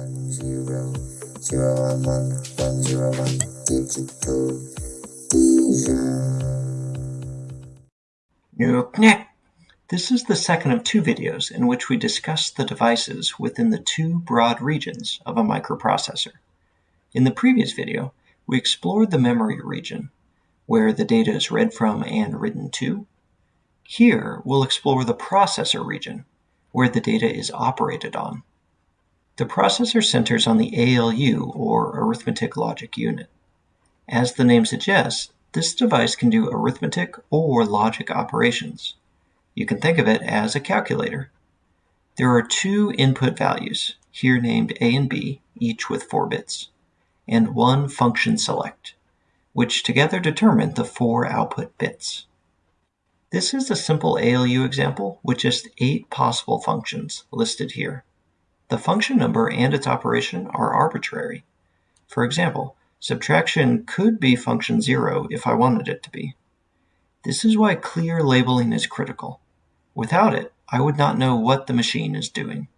one zero zero one one one zero one digital. This is the second of two videos in which we discuss the devices within the two broad regions of a microprocessor. In the previous video, we explored the memory region, where the data is read from and written to. Here, we'll explore the processor region, where the data is operated on. The processor centers on the ALU, or Arithmetic Logic Unit. As the name suggests, this device can do arithmetic or logic operations. You can think of it as a calculator. There are two input values, here named A and B, each with 4 bits, and one function select, which together determine the four output bits. This is a simple ALU example with just eight possible functions listed here. The function number and its operation are arbitrary. For example, subtraction could be function 0 if I wanted it to be. This is why clear labeling is critical. Without it, I would not know what the machine is doing.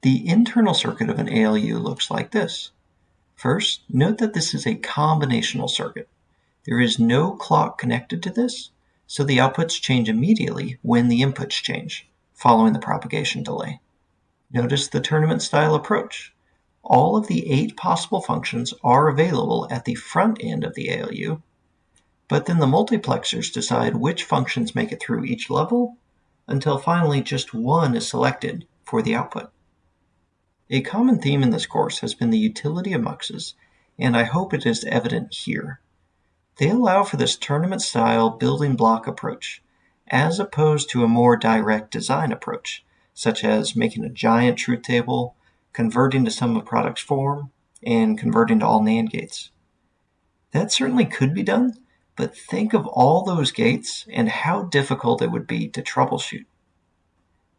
The internal circuit of an ALU looks like this. First, note that this is a combinational circuit. There is no clock connected to this, so the outputs change immediately when the inputs change, following the propagation delay. Notice the tournament style approach. All of the eight possible functions are available at the front end of the ALU, but then the multiplexers decide which functions make it through each level until finally just one is selected for the output. A common theme in this course has been the utility of muxes, and I hope it is evident here. They allow for this tournament-style building block approach, as opposed to a more direct design approach, such as making a giant truth table, converting to sum of products form, and converting to all NAND gates. That certainly could be done, but think of all those gates and how difficult it would be to troubleshoot.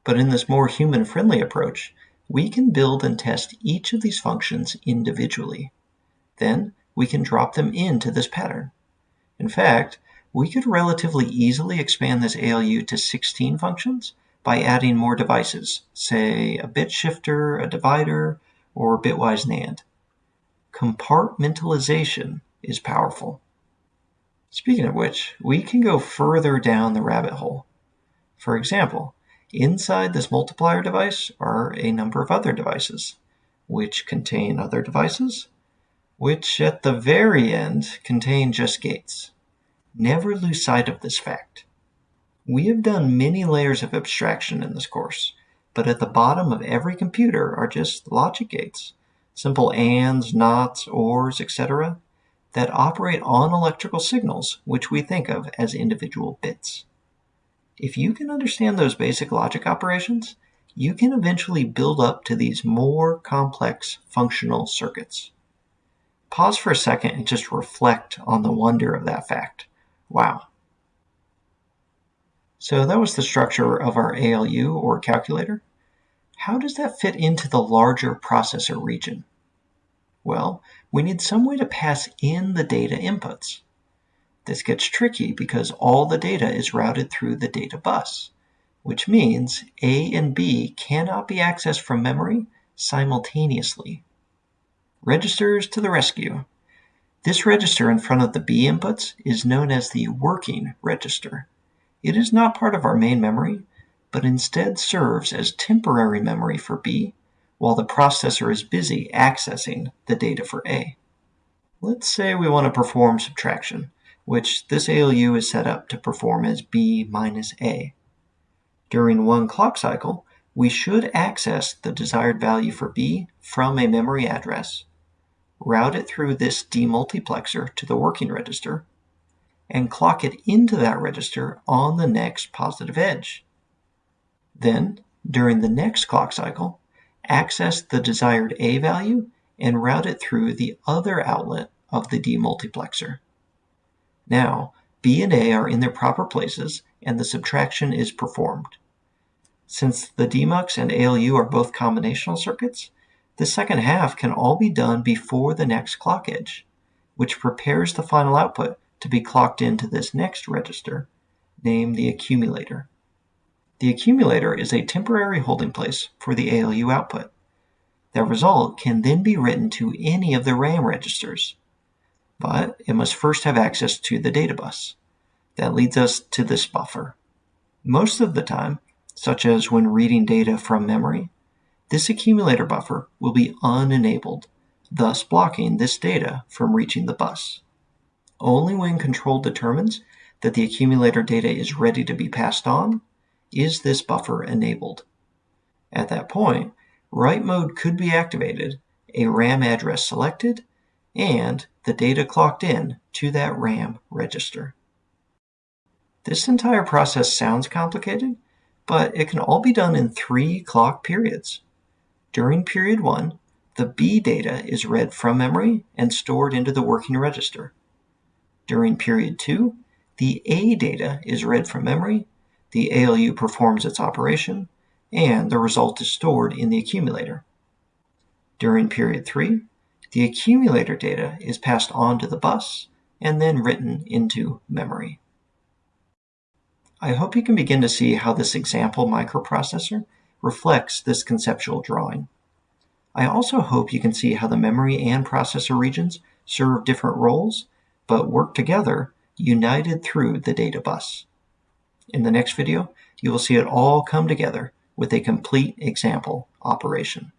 But in this more human-friendly approach, we can build and test each of these functions individually. Then we can drop them into this pattern. In fact, we could relatively easily expand this ALU to 16 functions by adding more devices, say a bit shifter, a divider, or bitwise NAND. Compartmentalization is powerful. Speaking of which, we can go further down the rabbit hole. For example, inside this multiplier device are a number of other devices, which contain other devices, which at the very end contain just gates. Never lose sight of this fact. We have done many layers of abstraction in this course, but at the bottom of every computer are just logic gates, simple ands, nots, ors, etc., that operate on electrical signals, which we think of as individual bits. If you can understand those basic logic operations, you can eventually build up to these more complex functional circuits. Pause for a second and just reflect on the wonder of that fact. Wow, so that was the structure of our ALU or calculator. How does that fit into the larger processor region? Well, we need some way to pass in the data inputs. This gets tricky because all the data is routed through the data bus, which means A and B cannot be accessed from memory simultaneously. Registers to the rescue. This register in front of the B inputs is known as the working register. It is not part of our main memory, but instead serves as temporary memory for B while the processor is busy accessing the data for A. Let's say we want to perform subtraction, which this ALU is set up to perform as B minus A. During one clock cycle, we should access the desired value for B from a memory address, route it through this demultiplexer to the working register, and clock it into that register on the next positive edge. Then, during the next clock cycle, access the desired A value and route it through the other outlet of the demultiplexer. Now, B and A are in their proper places and the subtraction is performed. Since the demux and ALU are both combinational circuits, the second half can all be done before the next clock edge, which prepares the final output to be clocked into this next register, named the accumulator. The accumulator is a temporary holding place for the ALU output. That result can then be written to any of the RAM registers, but it must first have access to the data bus. That leads us to this buffer. Most of the time, such as when reading data from memory, this accumulator buffer will be unenabled, thus blocking this data from reaching the bus. Only when control determines that the accumulator data is ready to be passed on is this buffer enabled. At that point, write mode could be activated, a RAM address selected, and the data clocked in to that RAM register. This entire process sounds complicated, but it can all be done in three clock periods. During period 1, the B data is read from memory and stored into the working register. During period 2, the A data is read from memory, the ALU performs its operation, and the result is stored in the accumulator. During period 3, the accumulator data is passed on to the bus and then written into memory. I hope you can begin to see how this example microprocessor reflects this conceptual drawing. I also hope you can see how the memory and processor regions serve different roles, but work together, united through the data bus. In the next video, you will see it all come together with a complete example operation.